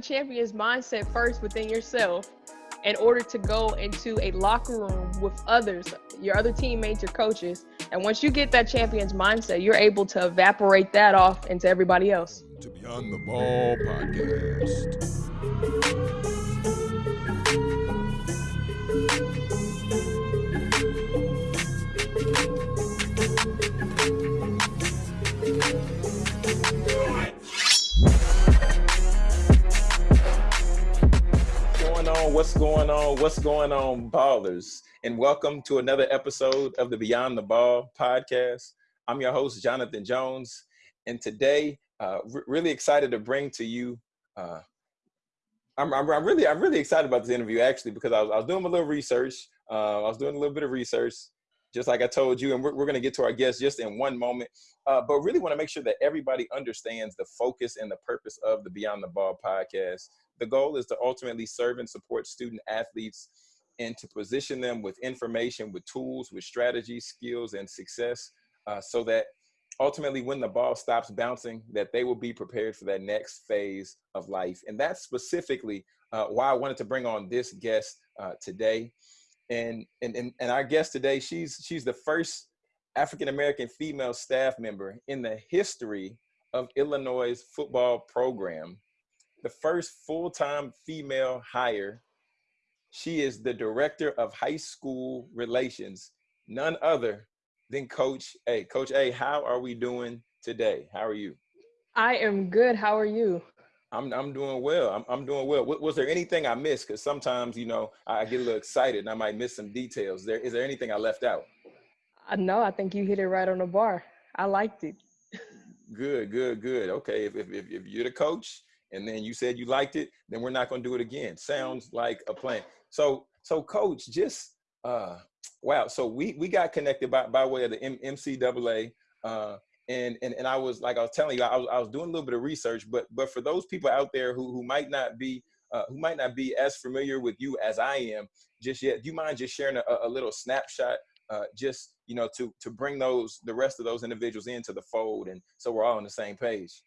champion's mindset first within yourself in order to go into a locker room with others, your other teammates, your coaches. And once you get that champion's mindset, you're able to evaporate that off into everybody else. To Beyond the Ball podcast. What's going on? What's going on, ballers? And welcome to another episode of the Beyond the Ball podcast. I'm your host, Jonathan Jones. And today, uh, really excited to bring to you. Uh, I'm, I'm, I'm, really, I'm really excited about this interview actually because I was, I was doing a little research. Uh, I was doing a little bit of research, just like I told you, and we're, we're going to get to our guest just in one moment. Uh, but really want to make sure that everybody understands the focus and the purpose of the Beyond the Ball podcast the goal is to ultimately serve and support student athletes and to position them with information, with tools, with strategies, skills, and success uh, so that ultimately when the ball stops bouncing, that they will be prepared for that next phase of life. And that's specifically uh, why I wanted to bring on this guest uh, today. And, and, and, and our guest today, she's, she's the first African-American female staff member in the history of Illinois' football program the first full-time female hire. She is the director of high school relations, none other than Coach A. Coach A, how are we doing today? How are you? I am good. How are you? I'm I'm doing well. I'm I'm doing well. Was there anything I missed? Because sometimes you know I get a little excited and I might miss some details. There is there anything I left out? Uh, no, I think you hit it right on the bar. I liked it. good, good, good. Okay, if if if you're the coach, and then you said you liked it, then we're not going to do it again. Sounds like a plan. So, so coach, just uh, wow. So we we got connected by by way of the M- MCAA, uh, and and and I was like I was telling you, I was I was doing a little bit of research, but but for those people out there who who might not be uh, who might not be as familiar with you as I am just yet, do you mind just sharing a, a little snapshot, uh, just you know, to to bring those the rest of those individuals into the fold, and so we're all on the same page.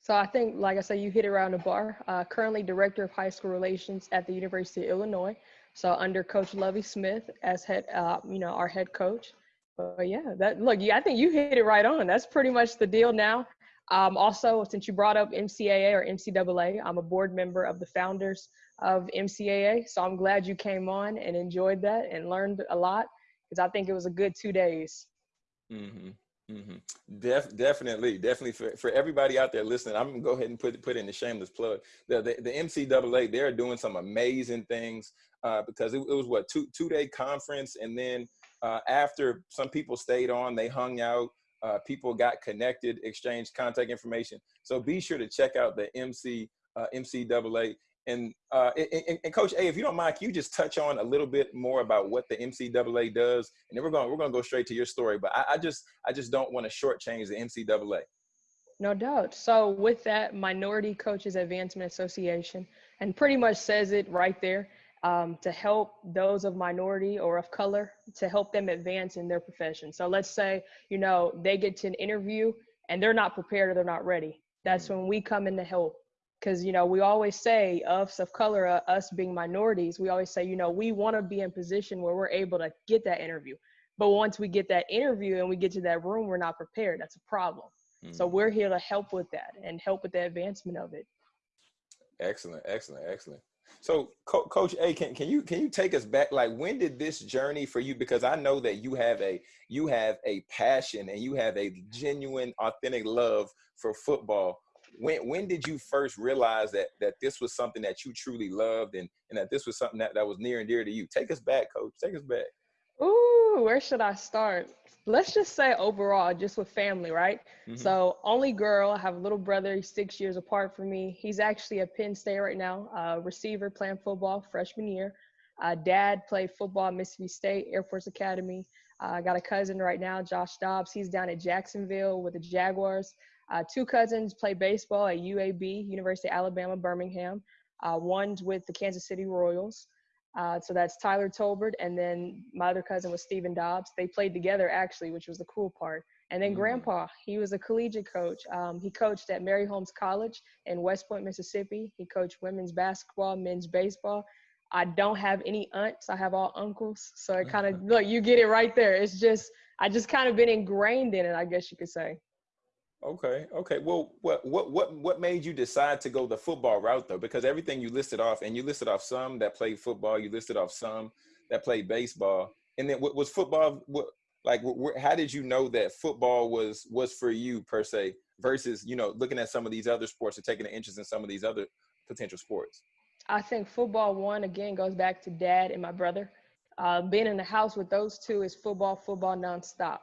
So I think, like I said, you hit it around the bar. Uh, currently director of high school relations at the University of Illinois. So under Coach Lovie Smith as head, uh, you know, our head coach. But yeah, that look, yeah, I think you hit it right on. That's pretty much the deal now. Um, also, since you brought up MCAA or MCAA, I'm a board member of the founders of MCAA. So I'm glad you came on and enjoyed that and learned a lot because I think it was a good two days. Mm-hmm. Mm-hmm. Def, definitely, definitely for, for everybody out there listening, I'm gonna go ahead and put put in the shameless plug. The the, the MCAA, they're doing some amazing things uh, because it, it, was what two two day conference, and then uh, after some people stayed on, they hung out. Uh, people got connected, exchanged contact information. So be sure to check out the MC uh, MCAA. And, uh, and, and, Coach A, if you don't mind, can you just touch on a little bit more about what the MCAA does, and then we're going we're going to go straight to your story. But I, I just I just don't want to shortchange the MCAA. No doubt. So with that, Minority Coaches Advancement Association, and pretty much says it right there, um, to help those of minority or of color to help them advance in their profession. So let's say you know they get to an interview and they're not prepared or they're not ready. That's mm-hmm. when we come in to help because you know we always say us of color uh, us being minorities we always say you know we want to be in position where we're able to get that interview but once we get that interview and we get to that room we're not prepared that's a problem mm-hmm. so we're here to help with that and help with the advancement of it excellent excellent excellent so Co- coach a can, can you can you take us back? Like when did this journey for you? Because i know that you have a you have a passion and you have a genuine authentic love for football. When when did you first realize that that this was something that you truly loved and and that this was something that, that was near and dear to you? Take us back coach. Take us back Ooh, where should I start? Let's just say overall, just with family, right? Mm-hmm. So, only girl. I have a little brother. He's six years apart from me. He's actually at Penn State right now, uh, receiver playing football freshman year. Uh, dad played football at Mississippi State Air Force Academy. Uh, I got a cousin right now, Josh Dobbs. He's down at Jacksonville with the Jaguars. Uh, two cousins play baseball at UAB, University of Alabama, Birmingham. Uh, one's with the Kansas City Royals. Uh, so that's Tyler Tolbert. And then my other cousin was Stephen Dobbs. They played together, actually, which was the cool part. And then mm. grandpa, he was a collegiate coach. Um, he coached at Mary Holmes College in West Point, Mississippi. He coached women's basketball, men's baseball. I don't have any aunts. I have all uncles. So it kind of look, you get it right there. It's just I just kind of been ingrained in it, I guess you could say. Okay. Okay. Well, what what what what made you decide to go the football route though? Because everything you listed off, and you listed off some that played football, you listed off some that played baseball, and then what was football? What like how did you know that football was was for you per se versus you know looking at some of these other sports or taking an interest in some of these other potential sports i think football one again goes back to dad and my brother uh, being in the house with those two is football football nonstop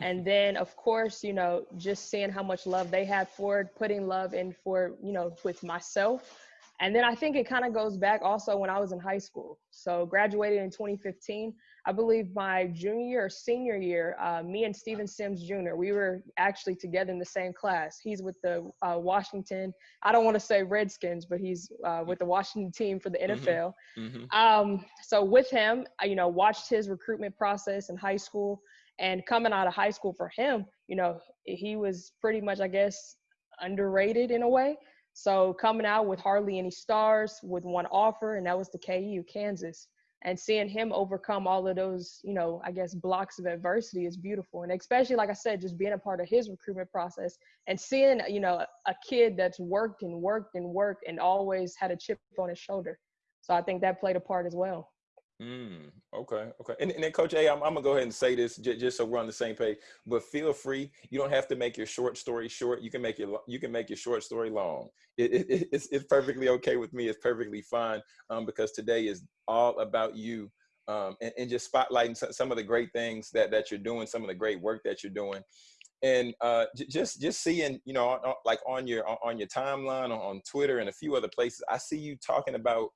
and then of course you know just seeing how much love they had for it putting love in for you know with myself and then i think it kind of goes back also when i was in high school so graduated in 2015 I believe my junior or senior year, uh, me and Steven Sims Jr., we were actually together in the same class. He's with the uh, Washington, I don't want to say Redskins, but he's uh, with the Washington team for the NFL. Mm-hmm. Mm-hmm. Um, so with him, I, you know, watched his recruitment process in high school and coming out of high school for him, you know, he was pretty much, I guess, underrated in a way. So coming out with hardly any stars with one offer, and that was the KU, Kansas. And seeing him overcome all of those you know i guess blocks of adversity is beautiful. And especially like i said just being a part of his recruitment process and seeing you know a kid that's worked and worked and worked and always had a chip on his shoulder. So i think that played a part as well Mm, okay, okay. And, and then, Coach A, I'm, I'm gonna go ahead and say this j- just so we're on the same page. But feel free. You don't have to make your short story short. You can make your you can make your short story long. It, it, it's it's perfectly okay with me. It's perfectly fine um, because today is all about you um, and, and just spotlighting some of the great things that that you're doing, some of the great work that you're doing and uh, j- just just seeing you know like on your on your timeline on twitter and a few other places i see you talking about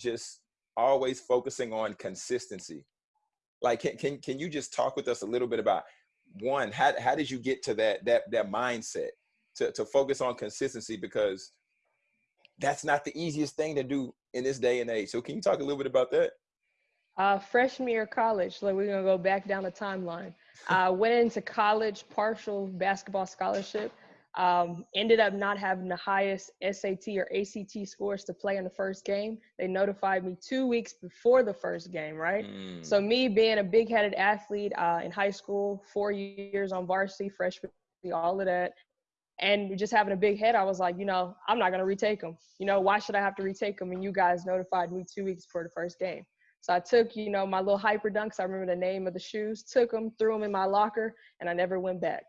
just always focusing on consistency. Like, can, can, can you just talk with us a little bit about one, how, how did you get to that, that, that mindset to, to focus on consistency? Because that's not the easiest thing to do in this day and age. So can you talk a little bit about that? Uh, freshman year of college, like we're gonna go back down the timeline. I went into college partial basketball scholarship um, ended up not having the highest SAT or ACT scores to play in the first game. They notified me two weeks before the first game, right? Mm. So me being a big-headed athlete uh, in high school, four years on varsity, freshman, all of that, and just having a big head, I was like, you know, I'm not gonna retake them. You know, why should I have to retake them? And you guys notified me two weeks before the first game. So I took, you know, my little Hyperdunks. I remember the name of the shoes. Took them, threw them in my locker, and I never went back.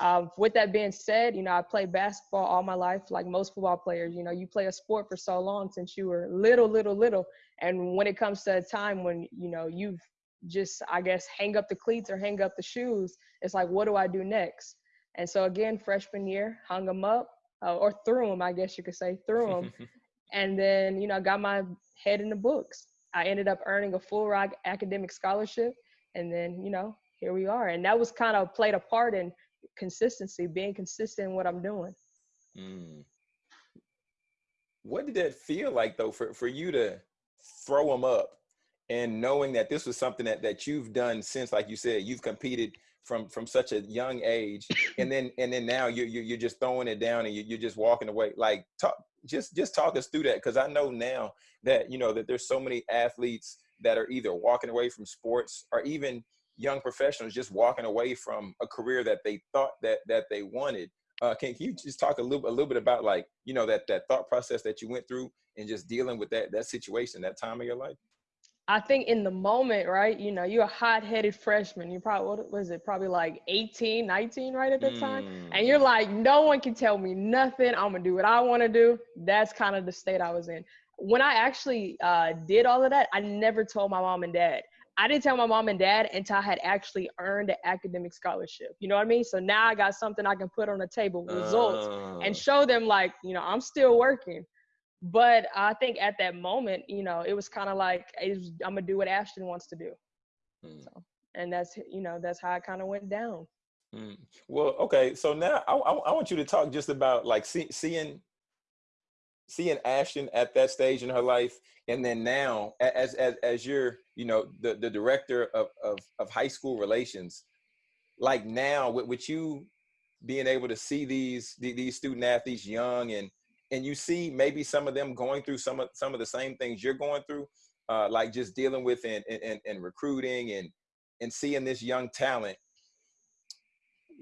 Um, with that being said, you know, I played basketball all my life, like most football players. You know, you play a sport for so long since you were little, little, little. And when it comes to a time when, you know, you've just, I guess, hang up the cleats or hang up the shoes, it's like, what do I do next? And so, again, freshman year, hung them up uh, or threw them, I guess you could say, threw them. and then, you know, I got my head in the books. I ended up earning a full ride academic scholarship. And then, you know, here we are. And that was kind of played a part in consistency, being consistent in what I'm doing. Mm. What did that feel like though for, for you to throw them up and knowing that this was something that, that you've done since, like you said, you've competed from from such a young age and then and then now you're, you're just throwing it down and you're just walking away like talk just just talk us through that because i know now that you know that there's so many athletes that are either walking away from sports or even young professionals just walking away from a career that they thought that that they wanted. Uh, can, can you just talk a little a little bit about like you know that that thought process that you went through and just dealing with that that situation that time of your life? I think in the moment, right, you know, you're a hot-headed freshman. You probably, what was it, probably like 18, 19, right at the mm. time. And you're like, no one can tell me nothing. I'm going to do what I want to do. That's kind of the state I was in. When I actually uh, did all of that, I never told my mom and dad. I didn't tell my mom and dad until I had actually earned an academic scholarship. You know what I mean? So now I got something I can put on the table, results, uh. and show them like, you know, I'm still working. But I think at that moment, you know, it was kind of like was, I'm gonna do what Ashton wants to do. Mm. So, and that's you know that's how it kind of went down. Mm. Well, okay. So now I, I, I, want you to talk just about like see, seeing seeing Ashton at that stage in her life, and then now as as as you're you know the the director of of, of high school relations, like now with, with you being able to see these these student athletes young and and you see maybe some of them going through some of some of the same things you're going through uh, like just dealing with and, and, and recruiting and and seeing this young talent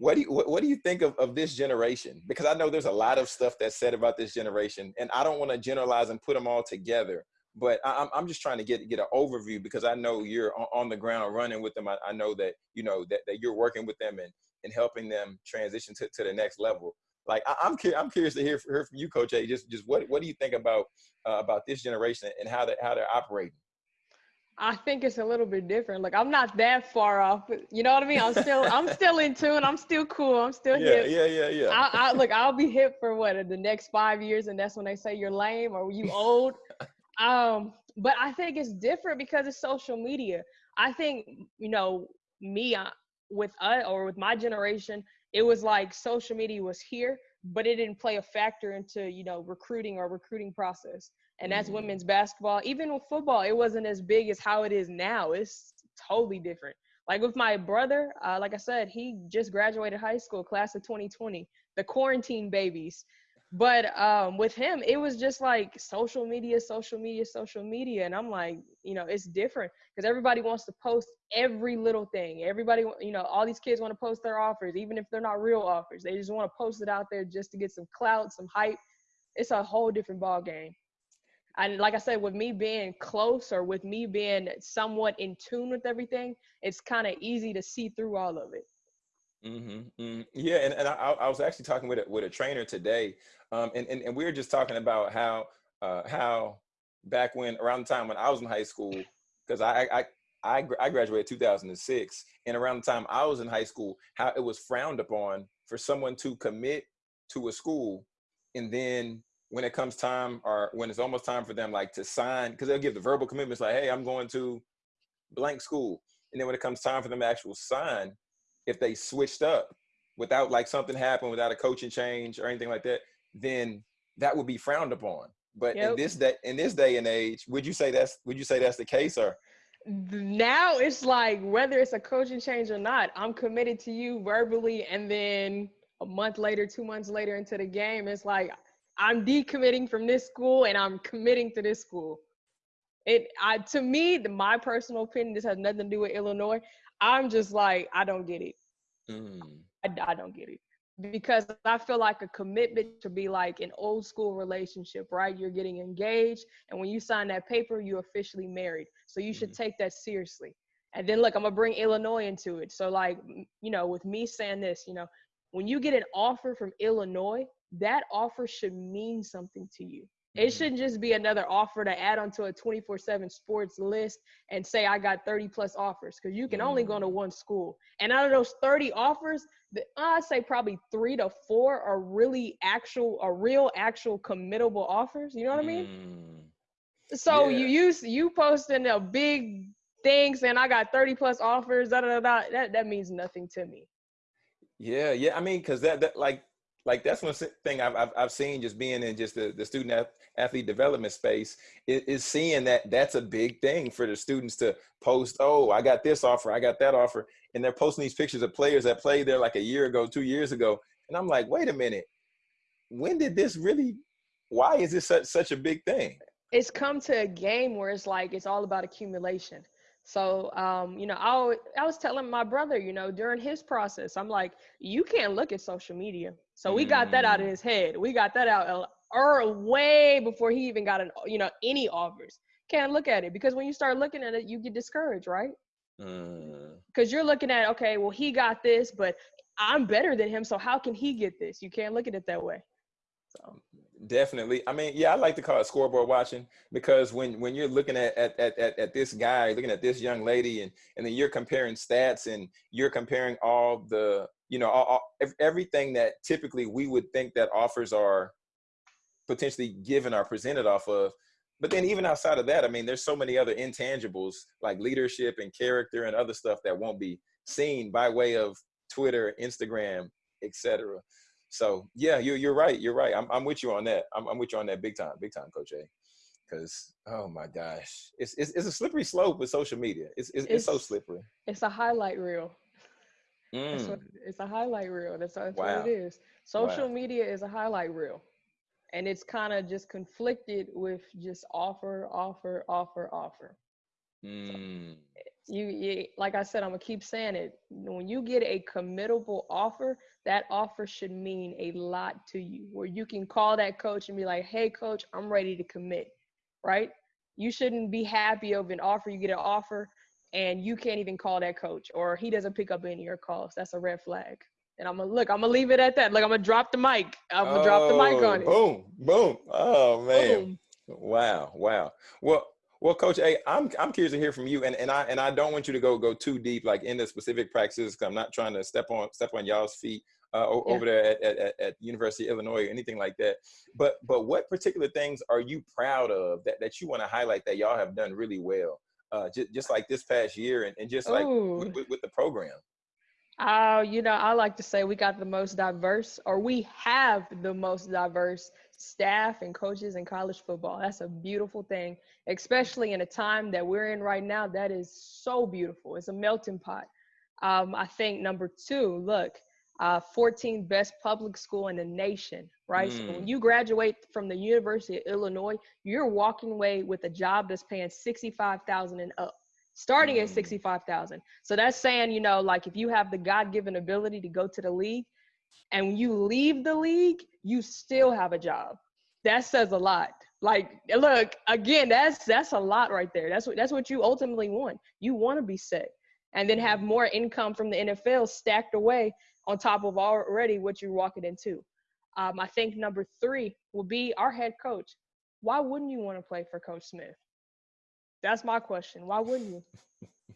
what do you what, what do you think of, of this generation because i know there's a lot of stuff that's said about this generation and i don't want to generalize and put them all together but I, I'm just trying to get get an overview because I know you're on the ground running with them. I, I know that you know that, that you're working with them and and helping them transition to, to the next level. Like I, am cu- I'm curious to hear, hear from you, Coach A. Just just what what do you think about uh, about this generation and how they how they're operating? I think it's a little bit different. Like I'm not that far off. You know what I mean? I'm still I'm still in tune. I'm still cool. I'm still yeah, hip. Yeah, yeah, yeah. I, I look. I'll be hip for what the next five years, and that's when they say you're lame or you old. um, but I think it's different because it's social media. I think you know me uh, with us or with my generation, it was like social media was here, but it didn't play a factor into you know recruiting or recruiting process. And that's mm. women's basketball. Even with football, it wasn't as big as how it is now. It's totally different. Like with my brother, uh, like I said, he just graduated high school, class of 2020, the quarantine babies. But um, with him, it was just like social media, social media, social media. And I'm like, you know, it's different because everybody wants to post every little thing. Everybody, you know, all these kids want to post their offers, even if they're not real offers. They just want to post it out there just to get some clout, some hype. It's a whole different ball game. And like I said, with me being close or with me being somewhat in tune with everything, it's kind of easy to see through all of it. Mm-hmm, mm-hmm. Yeah, and, and I, I, was actually talking with a, with a trainer today, um, and, and, and we were just talking about how uh, how back when around the time when I was in high school, because I, I I I graduated 2006, and around the time I was in high school, how it was frowned upon for someone to commit to a school, and then when it comes time or when it's almost time for them like to sign, because they'll give the verbal commitments like, hey, I'm going to blank school, and then when it comes time for them to actual sign if they switched up without like something happened without a coaching change or anything like that, then that would be frowned upon. But yep. in this day, in this day and age, would you say that's would you say that's the case or? Now it's like whether it's a coaching change or not, I'm committed to you verbally, and then a month later, two months later into the game, it's like I'm decommitting from this school and I'm committing to this school. It I to me, the, my personal opinion, this has nothing to do with Illinois. I'm just like, I don't get it. Mm. I, I don't get it because I feel like a commitment to be like an old school relationship, right? You're getting engaged, and when you sign that paper, you're officially married. So you should mm. take that seriously. And then, look, I'm gonna bring Illinois into it. So, like, you know, with me saying this, you know, when you get an offer from Illinois, that offer should mean something to you. It mm-hmm. shouldn't just be another offer to add onto a 24 7 sports list and say, I got 30 plus offers because you can only go to mm. one school. And out of those 30 offers, I'd say probably three to four are really actual, a real, actual committable offers. You know what I mean? Mm. So yeah. you use, you posting a big thing saying, I got 30 plus offers, da, da, da, that, that means nothing to me. Yeah. Yeah. I mean, cause that, that like, like that's one thing I've, I've, I've seen just being in just the, the student athlete development space is, is, seeing that that's a big thing for the students to post oh i got this offer i got that offer and they're posting these pictures of players that played there like a year ago two years ago and i'm like wait a minute. When did this really why is this such, such a big thing? It's come to a game where it's like it's all about accumulation so, um, you know, I, I was telling my brother, you know, during his process, I'm like, you can't look at social media. So we got that out of mm. his head. We got that out or way before he even got an, you know, any offers. Can't look at it because when you start looking at it, you get discouraged, right? Because mm. you're looking at, okay, well, he got this, but I'm better than him. So how can he get this? You can't look at it that way. So Definitely. I mean, yeah, I like to call it scoreboard watching because when when you're looking at at at, at this guy, looking at this young lady, and and then you're comparing stats and you're comparing all the you know all, all, everything that typically we would think that offers are potentially given or presented off of. But then even outside of that, I mean, there's so many other intangibles like leadership and character and other stuff that won't be seen by way of Twitter, Instagram, etc. So yeah, you're you're right. You're right. I'm I'm with you on that. I'm I'm with you on that big time, big time, Coach A. Because oh my gosh, it's, it's it's a slippery slope with social media. It's it's, it's, it's so slippery. It's a highlight reel. Mm. What, it's a highlight reel. That's, that's wow. what it is. Social wow. media is a highlight reel. And it's kind of just conflicted with just offer, offer, offer, offer. Mm. So you, you, like I said, I'm gonna keep saying it. When you get a committable offer, that offer should mean a lot to you. Where you can call that coach and be like, "Hey, coach, I'm ready to commit." Right? You shouldn't be happy of an offer. You get an offer and you can't even call that coach or he doesn't pick up any of your calls. That's a red flag. And I'm gonna look, I'm gonna leave it at that. Like I'm gonna drop the mic. I'm gonna oh, drop the mic on oh, it. Boom, boom. Oh man. Boom. Wow, wow. Well, well, Coach A, I'm I'm curious to hear from you, and, and I and I don't want you to go go too deep, like in the specific practices. Cause I'm not trying to step on step on y'all's feet uh, yeah. over there at, at, at University of Illinois or anything like that. But but what particular things are you proud of that, that you want to highlight that y'all have done really well? uh, just, just like this past year and, and just like with, with, with, the program? Uh, you know, I like to say we got the most diverse, or we have the most diverse staff and coaches in college football. That's a beautiful thing, especially in a time that we're in right now. That is so beautiful. It's a melting pot. Um, I think number two, look, uh, 14th best public school in the nation, right? Mm. So when mm. you graduate from the University of Illinois, you're walking away with a job that's paying 65,000 and up, starting mm. at 65,000. So that's saying, you know, like if you have the God-given ability to go to the league and when you leave the league, you still have a job. That says a lot. Like, look, again, that's that's a lot right there. That's what that's what you ultimately want. You want to be set and then have more income from the NFL stacked away on top of already what you're walking into. Um, I think number three will be our head coach. Why wouldn't you want to play for Coach Smith? That's my question. Why wouldn't you?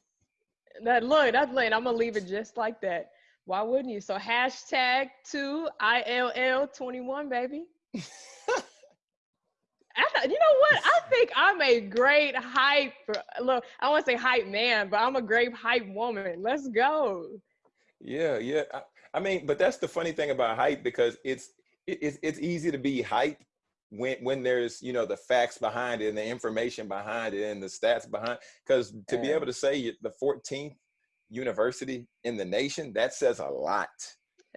that look, that's late. I'm gonna leave it just like that. Why wouldn't you? So hashtag two ILL twenty one, baby. I, you know what? I think I'm a great hype. Look, I want to say hype man, but I'm a great hype woman. Let's go. Yeah, yeah. I mean, but that's the funny thing about hype because it's it's it's easy to be hype when when there's you know the facts behind it and the information behind it and the stats behind because to yeah. be able to say the 14th university in the nation that says a lot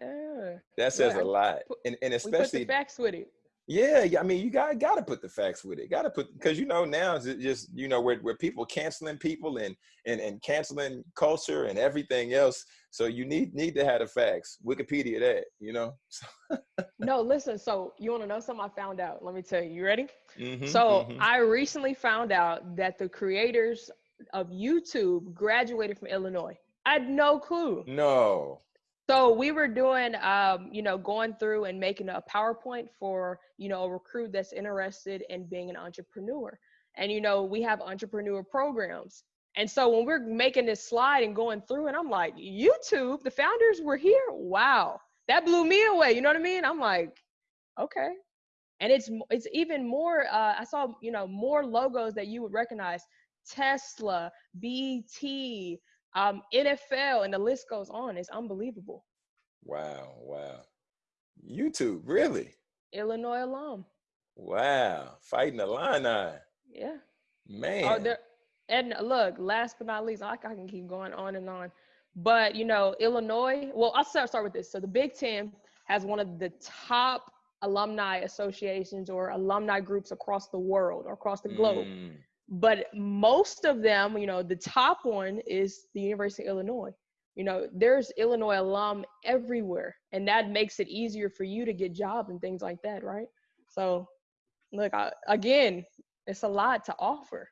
yeah. that says yeah. a lot and, and especially put facts with it yeah, I mean, you got got to put the facts with it. Got to put because you know now it's just you know where where people canceling people and and and canceling culture and everything else. So you need need to have the facts. Wikipedia that you know. no, listen. So you want to know something? I found out. Let me tell you. You ready? Mm-hmm, so mm-hmm. I recently found out that the creators of YouTube graduated from Illinois. I had no clue. No. So we were doing, um, you know, going through and making a PowerPoint for, you know, a recruit that's interested in being an entrepreneur. And, you know, we have entrepreneur programs. And so when we're making this slide and going through and I'm like, YouTube, the founders were here. Wow. That blew me away. You know what I mean? I'm like, okay. And it's it's even more uh, I saw, you know, more logos that you would recognize. Tesla, BT, um, NFL, and the list goes on. It's unbelievable. Wow, wow. YouTube, really? Illinois alum. Wow, Fighting Illini Yeah. Man. Oh, there, and look, last but not least, I, I can keep going on and on. But you know, Illinois. Well, I'll start start with this. So the Big Ten has one of the top alumni associations or alumni groups across the world or across the globe. Mm but most of them, you know, the top one is the University of Illinois. You know, there's Illinois alum everywhere, and that makes it easier for you to get jobs and things like that, right? So, look, I, again, it's a lot to offer.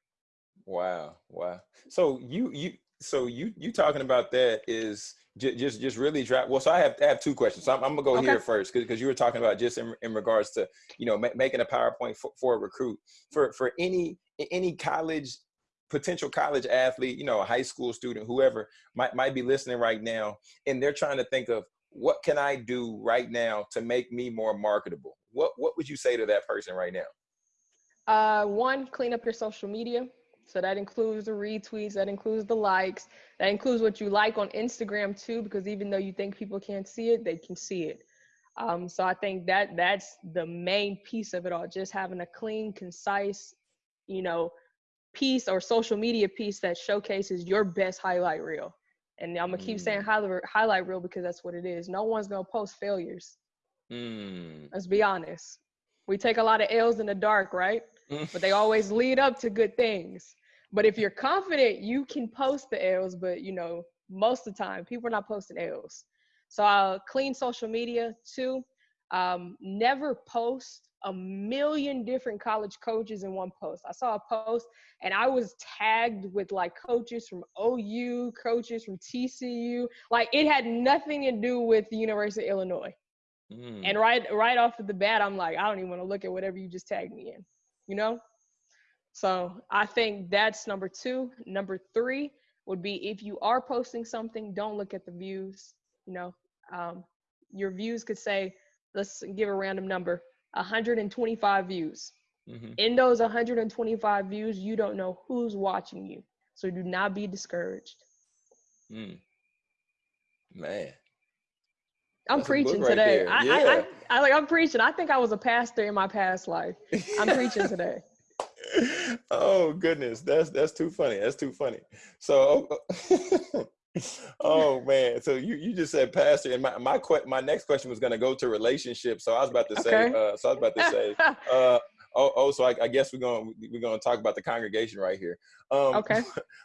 Wow, wow. So you you so you you talking about that is just just, just really drop. Well, so I have I have two questions. So I'm, I'm gonna go okay. here first because you were talking about just in, in regards to you know ma- making a PowerPoint for, for a recruit for for any any college potential college athlete, you know, a high school student, whoever might might be listening right now, and they're trying to think of what can I do right now to make me more marketable. What what would you say to that person right now? Uh, one, clean up your social media. So that includes the retweets, that includes the likes, that includes what you like on Instagram too, because even though you think people can't see it, they can see it. Um, so I think that that's the main piece of it all, just having a clean, concise, you know, piece or social media piece that showcases your best highlight reel. And I'm gonna keep saying highlight highlight reel because that's what it is. No one's gonna post failures. Mm. Let's be honest. We take a lot of L's in the dark, right? but they always lead up to good things. But if you're confident, you can post the L's, but you know, most of the time, people are not posting L's. So I'll clean social media too. Um, never post a million different college coaches in one post. I saw a post and I was tagged with like coaches from OU, coaches from TCU. Like it had nothing to do with the University of Illinois. Mm. And right right off of the bat, I'm like, I don't even want to look at whatever you just tagged me in, you know? So I think that's number two. Number three would be if you are posting something, don't look at the views. You know, um, your views could say, let's give a random number, 125 views. Mm-hmm. In those 125 views, you don't know who's watching you. So do not be discouraged. Mm. Man. I'm That's preaching today. I, yeah. I, I, I, like I'm preaching. I think I was a pastor in my past life. I'm preaching today. oh goodness, that's that's too funny. That's too funny. So, oh, man, so you you just said pastor, and my my que- my next question was going to go to relationships. So I was about to say, okay. uh, so I was about to say, uh, oh oh, so I, I guess we're going we're going to talk about the congregation right here. Um, okay.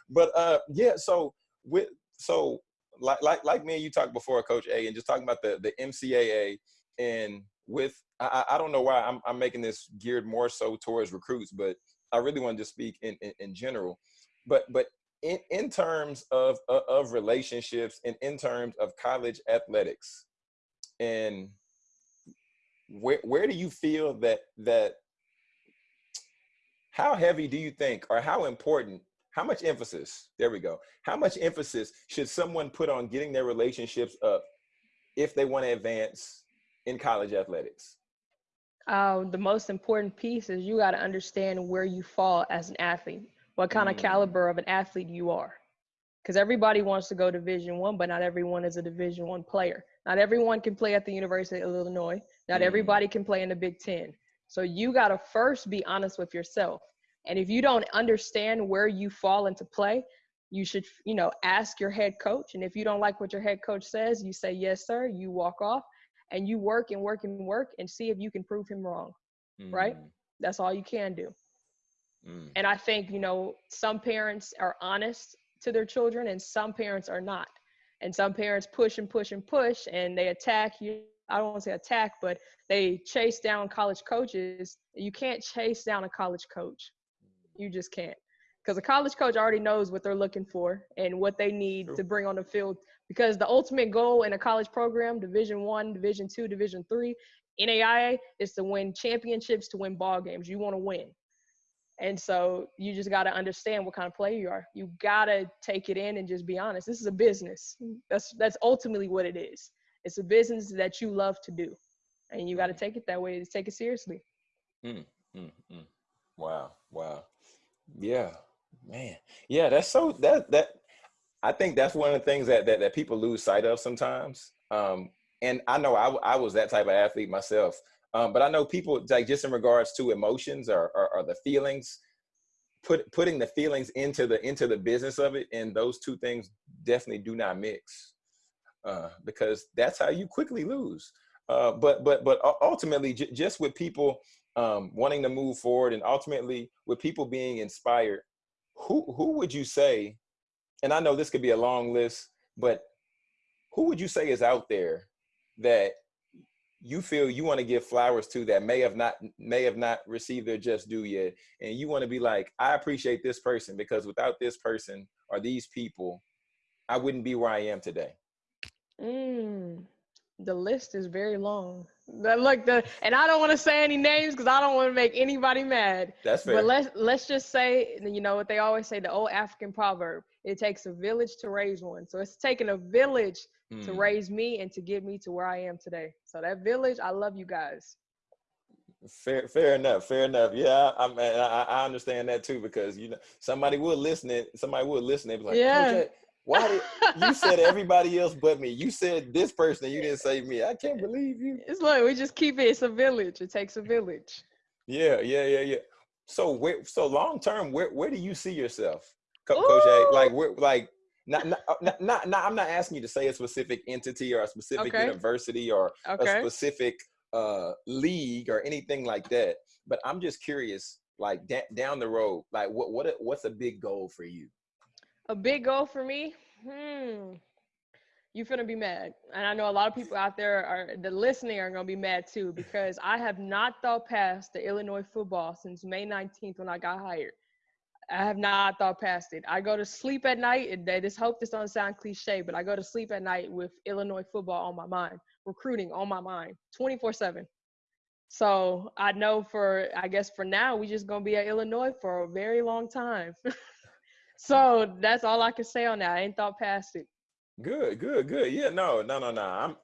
But uh, yeah, so with so like like like me and you talked before, Coach A, and just talking about the the MCAA and with I, I don't know why I'm I'm making this geared more so towards recruits, but I really want to speak in, in, in general. But but in, in terms of, of relationships and in terms of college athletics and where where do you feel that that how heavy do you think or how important how much emphasis there we go how much emphasis should someone put on getting their relationships up if they want to advance in college athletics uh, the most important piece is you got to understand where you fall as an athlete, what kind mm. of caliber of an athlete you are. Because everybody wants to go Division One, but not everyone is a Division One player. Not everyone can play at the University of Illinois. Not mm. everybody can play in the Big Ten. So you got to first be honest with yourself. And if you don't understand where you fall into play, you should, you know, ask your head coach. And if you don't like what your head coach says, you say, yes, sir, you walk off and you work and work and work and see if you can prove him wrong. Mm. Right? That's all you can do. Mm. And I think, you know, some parents are honest to their children and some parents are not. And some parents push and push and push and they attack you. I don't want to say attack, but they chase down college coaches. You can't chase down a college coach. You just can't. Because a college coach already knows what they're looking for and what they need True. to bring on the field because the ultimate goal in a college program division one division two division three naia is to win championships to win ball games. You want to win. And so you just got to understand what kind of player you are. You got to take it in and just be honest. This is a business. That's that's ultimately what it is. It's a business that you love to do. And you got to mm. take it that way to take it seriously. Mm, mm, mm. wow wow. Yeah man. Yeah that's so that that I think that's one of the things that that, that people lose sight of sometimes. Um, and I know I, I was that type of athlete myself. Um, but I know people like just in regards to emotions or, or, or, the feelings, put putting the feelings into the into the business of it, and those two things definitely do not mix, uh, because that's how you quickly lose. Uh, but but but ultimately, just with people um, wanting to move forward, and ultimately with people being inspired, who who would you say and I know this could be a long list, but who would you say is out there that you feel you want to give flowers to that may have not may have not received their just due yet? And you want to be like i appreciate this person because without this person or these people i wouldn't be where i am today. Mm, the list is very long. The, look the and i don't want to say any names because i don't want to make anybody mad. That's fair. but let's let's just say you know what they always say the old african proverb it takes a village to raise one. So it's taken a village mm. to hmm. raise me and to get me to where I am today. So that village, I love you guys. Fair, fair enough. Fair enough. Yeah, I, I, I understand that too because you know somebody would listen. It, somebody would listen. It like, yeah. Why did you said everybody else but me? You said this person, and you didn't say me. I can't believe you. It's like we just keep it. It's a village. It takes a village. Yeah, yeah, yeah, yeah. So where, so long term, where where do you see yourself? Co- Coach A, like we're like not, not, not, not, not, I'm not asking you to say a specific entity or a specific Okay. university or a specific uh, league or anything like that. But I'm just curious, like down the road, like what what what's a big goal for you? A big goal for me? Hmm. You're gonna be mad. And I know a lot of people out there are the listening are gonna be mad too because I have not thought past the Illinois football since May 19th when I got hired. I have not thought past it. I go to sleep at night, and I just hope this doesn't sound cliche, but I go to sleep at night with Illinois football on my mind, recruiting on my mind, 24/7. So I know for I guess for now we just gonna be at Illinois for a very long time. so that's all I can say on that. I ain't thought past it. Good, good, good. Yeah, no, no, no, no. I'm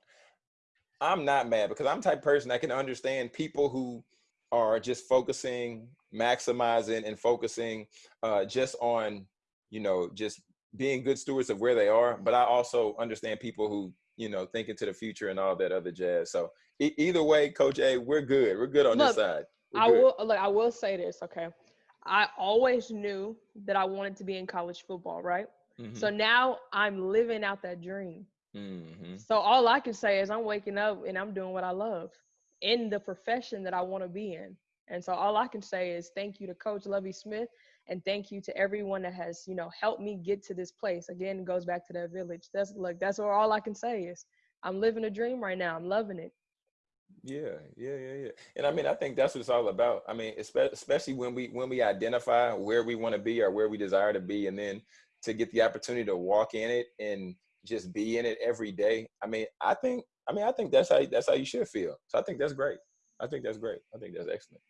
I'm not mad because I'm type person that can understand people who are just focusing, maximizing, and focusing uh, just on, you know, just being good stewards of where they are. But I also understand people who, you know, think into the future and all that other jazz. So e- either way, Coach A, we're good. We're good on Look, this side. We're I good. will look. I will say this. Okay, I always knew that I wanted to be in college football. Right. So Mhm, now I'm living out that dream. mhm. So all I can say is I'm waking up and I'm doing what I love in the profession that I want to be in. And so all I can say is thank you to Coach Lovie Smith and thank you to everyone that has, you know, helped me get to this place. Again, goes back to that village. That's look, that's where all I can say is I'm living a dream right now. I'm loving it. Yeah, yeah, yeah, yeah. And I mean, I think that's what it's all about. I mean, especially when we when we identify where we want to be or where we desire to be, and then to get the opportunity to walk in it and just be in it every day. I mean, I think I mean, I think that's how that's how you should feel. So I think that's great. I think that's great. I think that's excellent.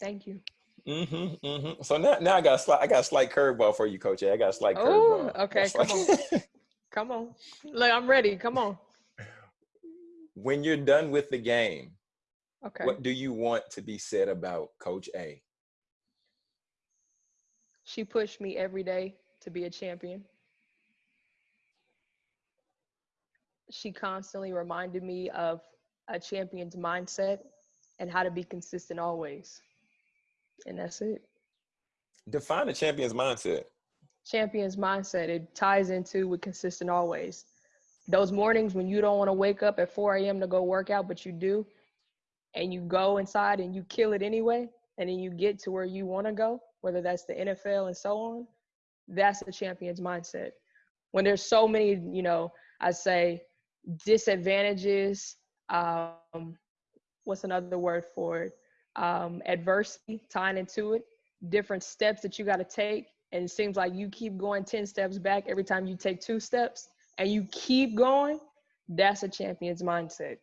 Thank you. Mm-hmm, mm-hmm. So now, now I got a slight, I got a slight curveball for you, Coach. A. I got a slight Oh, curveball. Okay, come slight- Come on. Look, I'm ready. Come on. when you're done with the game, Okay. what do you want to be said about Coach A? She pushed me every day to be a champion. She constantly reminded me of a champion's mindset and how to be consistent always. And that's it. Define a champion's mindset. Champion's mindset, it ties into with consistent always. Those mornings when you don't want to wake up at 4 a.m. to go work out, but you do, and you go inside and you kill it anyway, and then you get to where you want to go, whether that's the NFL and so on, that's the champion's mindset. When there's so many, you know, I say disadvantages, um, what's another word for it? Um, adversity tying into it, different steps that you got to take. And it seems like you keep going 10 steps back every time you take two steps and you keep going. That's a champion's mindset.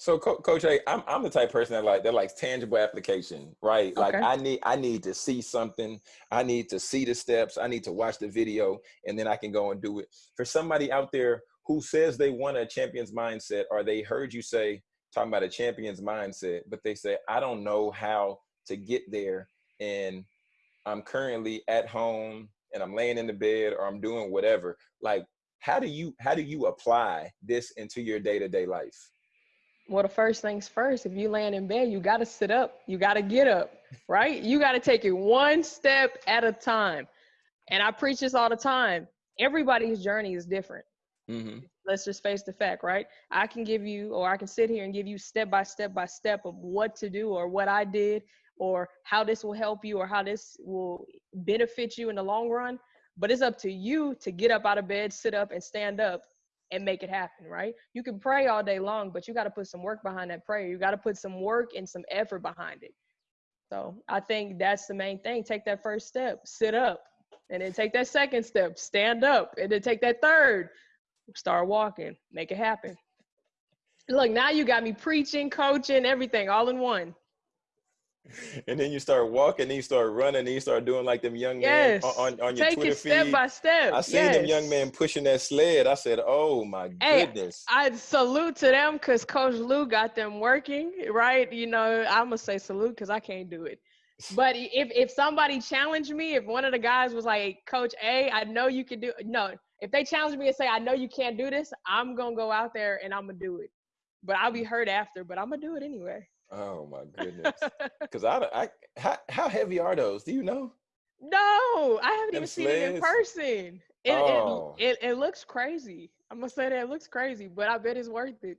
So, Co- Coach A, I'm I'm the type of person that like that likes tangible application, right? Like I need I need to see something. I need to see the steps. I need to watch the video, and then I can go and do it. For somebody out there who says they want a champion's mindset, or they heard you say talking about a champion's mindset, but they say I don't know how to get there, and I'm currently at home and I'm laying in the bed or I'm doing whatever. Like, how do you how do you apply this into your day to day life? Well, the first things first, if you laying in bed, you got to sit up. You got to get up, right? You got to take it one step at a time. And I preach this all the time. Everybody's journey is different. Mm-hmm. Let's just face the fact, right? I can give you, or I can sit here and give you step by step by step of what to do or what I did or how this will help you or how this will benefit you in the long run. But it's up to you to get up out of bed, sit up, and stand up and make it happen, right? You can pray all day long, but you got to put some work behind that prayer. You got to put some work and some effort behind it. So I think that's the main thing. Take that first step, sit up, and then take that second step, stand up, and then take that third, start walking, make it happen. Look, now you got me preaching, coaching, everything all in one. And then you start walking, then you start running, then you start doing like them young Yes. men on, on, your Take Twitter it step feed. by step. I seen them young men pushing that sled. I said, "Oh my Hey, goodness!" I salute to them because Coach Lou got them working, right? You know, I'm gonna say salute because I can't do it. But if if somebody challenged me, if one of the guys was like, Coach A, I know you can do no, if they challenge me and say, I know you can't do this, I'm gonna go out there and I'm gonna do it. But I'll be hurt after, but I'm gonna do it anyway. Oh my goodness! Because I, I, how, how heavy are those? Do you know? No, I haven't Them even seen it in person. It, Oh. it, it, it looks crazy. I'm gonna say that it looks crazy, but I bet it's worth it.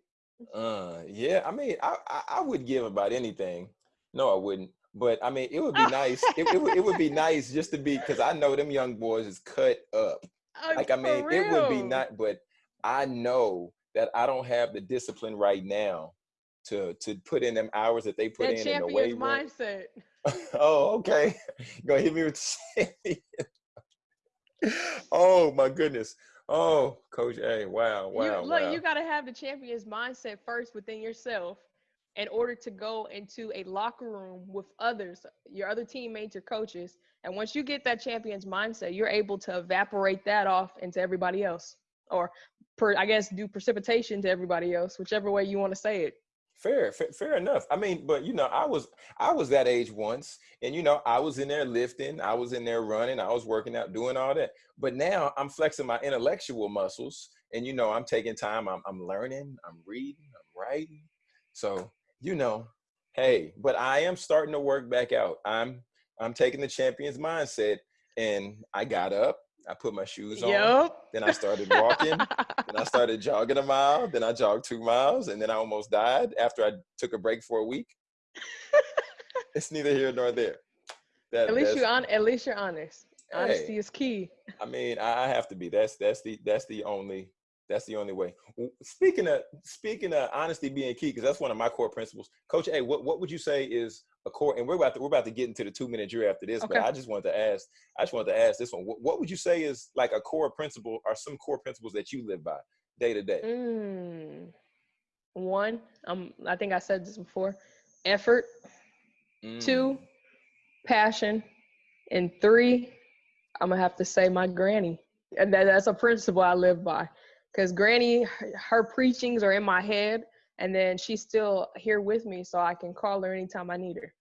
Uh, yeah. I mean, I, I I would give about anything. No, I wouldn't. But I mean, it would be nice. It, it would it would be nice just to be because I know them young boys is cut up. Oh, Like I mean, it would be real. not. But I know that I don't have the discipline right now to to put in them hours that they put that in in the weight champion's room. mindset. oh, okay. You gonna hit me with Oh my goodness. Oh, Coach A. Wow, wow, you, look, wow. you got to have the champion's mindset first within yourself in order to go into a locker room with others, your other teammates, your coaches. And once you get that champion's mindset, you're able to evaporate that off into everybody else, or per, I guess do precipitation to everybody else, whichever way you want to say it. Fair, fair, fair enough. I mean, but you know, I was I was that age once, and you know, I was in there lifting, I was in there running, I was working out, doing all that. But now I'm flexing my intellectual muscles, and you know, I'm taking time. I'm I'm learning, I'm reading, I'm writing. So you know, hey, but I am starting to work back out. I'm I'm taking the champion's mindset, and I got up, I put my shoes on, Yep. then I started walking. Then I started jogging a mile. Then I jogged two miles, and then I almost died after I took a break for a week. it's neither here nor there. That, at least you on. At least you're honest. Honesty Hey. is key. I mean, I I have to be. That's that's the that's the only that's the only way. Speaking of speaking of honesty being key, because that's one of my core principles. Coach, A, what what would you say is a core? And we're about to we're about to get into the two minute drill after this, Okay. but I just wanted to ask. I just wanted to ask this one. What, what would you say is like a core principle, or some core principles that you live by day to day? Mm. One, um, I think I said this before. Effort. Mm. Two, passion, and three, I'm gonna have to say my granny. And that, that's a principle I live by. Because granny, her, preachings are in my head, and then she's still here with me, so I can call her anytime I need her.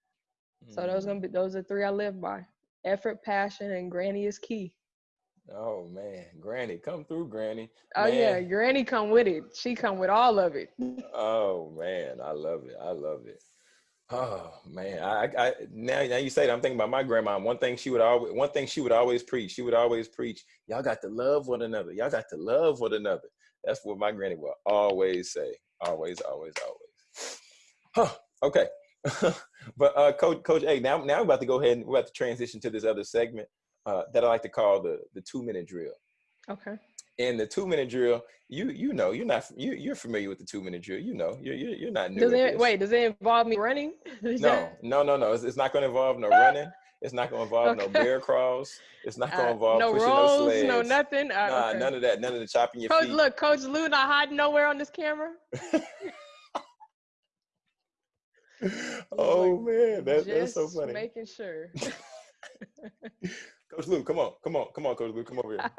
So those Mm. gonna be those are three I live by. Effort, passion, and granny is key. Oh man, Granny, come through, Granny. Oh yeah, granny come with it. She come with all of it. Oh man, I love it. I love it. Oh man, I, I now now you say that I'm thinking about my grandma. One thing she would always one thing she would always preach. She would always preach, y'all got to love one another. Y'all got to love one another. That's what my granny would always say. Always, always, always. Huh. Okay. but uh coach coach A, now now we're about to go ahead and we're about to transition to this other segment uh that I like to call the the two minute drill. Okay. In the two minute drill, you you know you're not you you're familiar with the two minute drill. You know you're you're, you're not new. Does it wait? Does it involve me running? No, no, no, no. It's, it's not going to involve no running. It's not going to involve no Okay. bear crawls. It's not going to Uh, involve no pushing rolls, no sleds. no nothing. Uh, Nah, okay. none of that. None of the chopping your Coach, feet. look, Coach Lou not hiding nowhere on this camera. oh Look, man, that, that's so Just funny. Making sure. Coach Lou, come on, come on, come on, Coach Lou, come over here.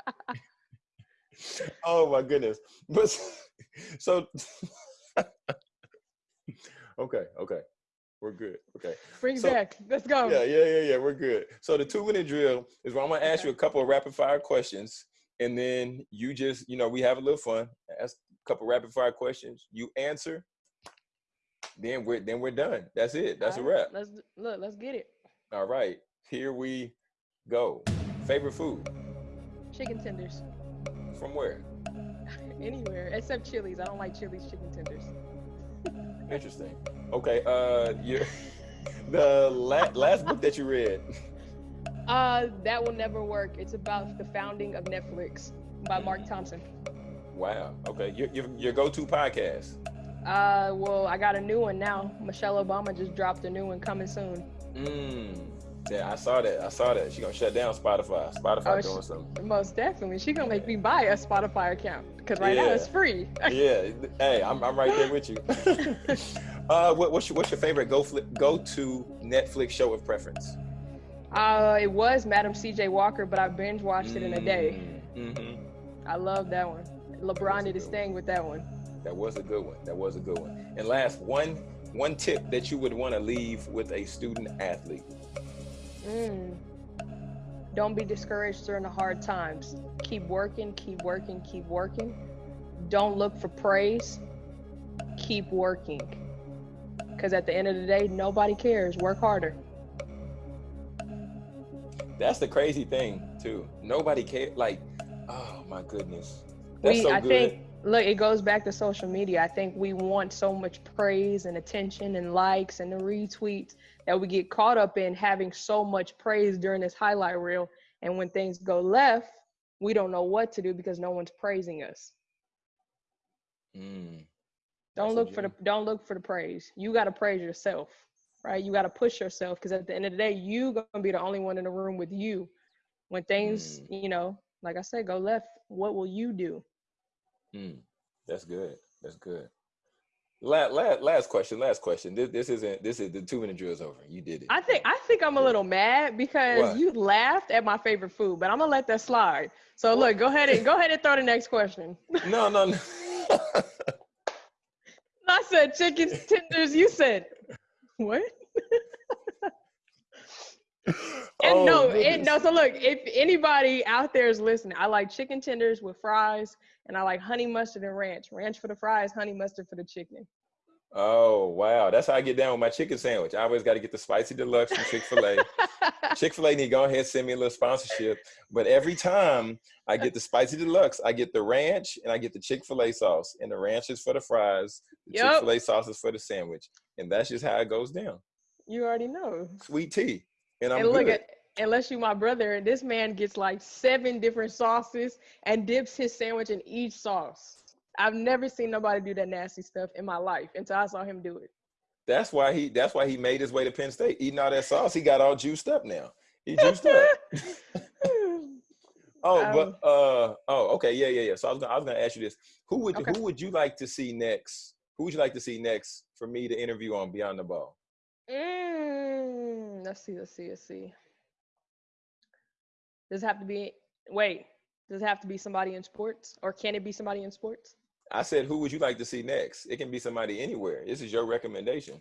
Oh my goodness. But so okay, okay. We're good. Okay. Bring So- back. Let's go. Yeah, yeah, yeah, yeah. We're good. So the two minute drill is where I'm gonna ask you a couple of rapid fire questions, and then you just, you know, we have a little fun. Ask a couple rapid fire questions. You answer. Then we're then we're done. That's it. That's a right, wrap. Let's look. Let's get it. All right. Here we go. Favorite food Chicken tenders. From where? Anywhere except Chili's. I don't like Chili's chicken tenders. Interesting. Okay. Uh, your the la- last book that you read. Uh, that will never work. It's about the founding of Netflix by Mark Thompson. Wow. Okay. Your your, your go to podcast. Uh, well, I got a new one now. Michelle Obama just dropped a new one coming soon. Mm. Yeah, I saw that. I saw that. She gonna shut down Spotify. Spotify Oh, doing she- something. Most definitely. She gonna make me buy a Spotify account because right now it's free. Yeah. Hey, I'm, I'm right there with you. uh, what, what's your what's your favorite go fli go to Netflix show of preference? Uh, it was Madam C.J. Walker, but I binge watched it in a day. Mm-hmm. I love that one. LeBron did his thing with that one. That was a good one. That was a good one. And last one one tip that you would want to leave with a student athlete. Mm. Don't be discouraged during the hard times. Keep working, keep working, keep working. Don't look for praise. Keep working. Because at the end of the day, nobody cares. Work harder. That's the crazy thing too. Nobody care. Like Oh my goodness. That's we, so I good. think, look, it goes back to social media. I think we want so much praise and attention and likes and the retweets that we get caught up in having so much praise during this highlight reel. And when things go left, we don't know what to do because no one's praising us. Mm, Don't look for the don't look for the praise. You got to praise yourself, right? You got to push yourself because at the end of the day, you gonna be the only one in the room with you. When things, Mm. you know, like I said, go left. What will you do? mm. That's good. That's good. Last, last, last question. Last question. This, this isn't. This is the two minute drill is over. You did it. I think I think I'm a little mad because What? you laughed at my favorite food, but I'm gonna let that slide. So What? look, go ahead and go ahead and throw the next question. no, no, no. I said chicken tenders. You said what? And Oh, no, it, goodness. no. So look, if anybody out there is listening, I like chicken tenders with fries, and I like honey mustard and ranch. Ranch for the fries, honey mustard for the chicken. Oh wow, that's how I get down with my chicken sandwich. I always got to get the spicy deluxe from Chick Fil A. Chick Fil A need to go ahead and send me a little sponsorship. But every time I get the spicy deluxe, I get the ranch and I get the Chick Fil A sauce. And the ranch is for the fries, the Yup. Chick Fil A sauce is for the sandwich, and that's just how it goes down. you already know. Sweet tea, and I'm and look good. at unless you my brother, this man gets like seven different sauces and dips his sandwich in each sauce. I've never seen nobody do that nasty stuff in my life until I saw him do it. that's why he. That's why he made his way to Penn State. Eating all that sauce, he got all juiced up now. He juiced up. Oh, Um, but uh, oh, okay, yeah, yeah, yeah. So I was gonna, I was gonna ask you this: Who would Okay. who would you like to see next? Who would you like to see next for me to interview on Beyond the Ball? Mm, let's see, let's see, let's see. Does it have to be wait, does it have to be somebody in sports? Or can it be somebody in sports? I said, who would you like to see next? It can be somebody anywhere. This is your recommendation.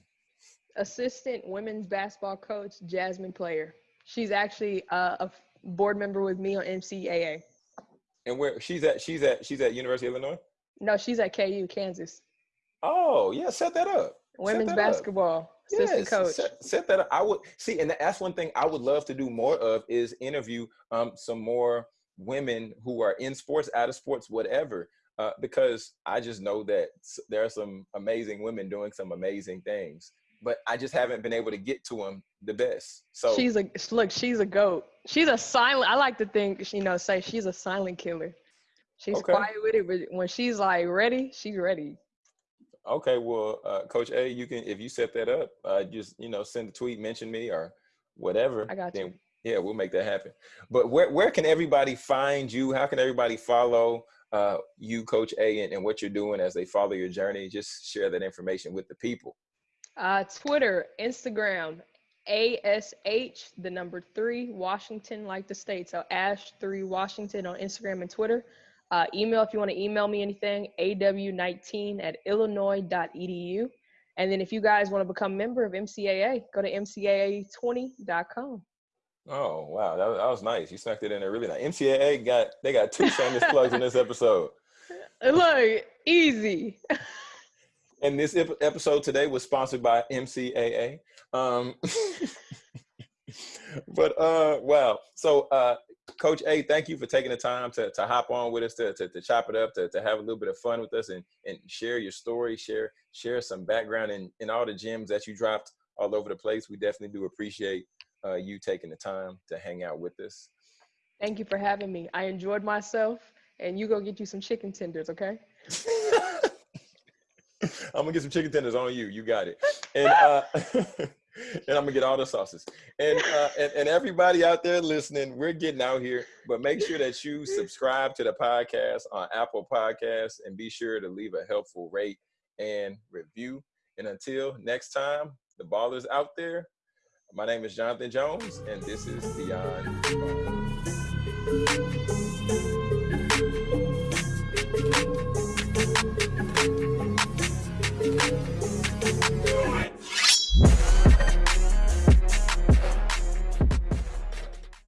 Assistant women's basketball coach Jasmine Player. She's actually uh, a board member with me on MCAA. And where she's at? She's at she's at University of Illinois. No, she's at KU, Kansas. Oh yeah, set that up. Women's that up. Assistant Yes, coach. Set, set that up. I would see, and that's one thing I would love to do more of is interview um some more women who are in sports, out of sports, whatever. Uh, because I just know that there are some amazing women doing some amazing things, but I just haven't been able to get to them the best. So she's a look. She's a goat. She's a silent. I like to think you know say she's a silent killer. She's Okay. quiet with it, but when she's like ready, she's ready. Okay, well, uh, Coach A, you can if you set that up, uh, just you know send a tweet, mention me or whatever. I got then, you. Yeah, we'll make that happen. But where where can everybody find you? How can everybody follow uh, you, Coach A, and, and what you're doing as they follow your journey? Just share that information with the people. Uh, Twitter, Instagram, ASH, the number three, Washington, like the state. So Ash three Washington on Instagram and Twitter. Uh, email if you want to email me anything, aw19 at illinois.edu. And then if you guys want to become a member of MCAA, go to mcaa20.com. Oh wow, that, was- that was nice. You snuck it in there really nice. MCAA got they got two shameless plugs in this episode. Look, easy. And this ep- episode today was sponsored by MCAA. Um, but uh, wow. So, uh, Coach A, thank you for taking the time to, to hop on with us, to, to, to chop it up, to, to have a little bit of fun with us and, and share your story, share share some background in, in all the gems that you dropped all over the place. We definitely do appreciate uh, you taking the time to hang out with us. Thank you for having me. I enjoyed myself, and you go get you some chicken tenders, okay? I'm gonna get some chicken tenders on you. You got it. And uh, and I'm gonna get all the sauces. And, uh, and and everybody out there listening, we're getting out here. But make sure that you subscribe to the podcast on Apple Podcasts and be sure to leave a helpful rate and review. And until next time, the ballers out there. My name is Jonathan Jones, and this is Beyond. Ball.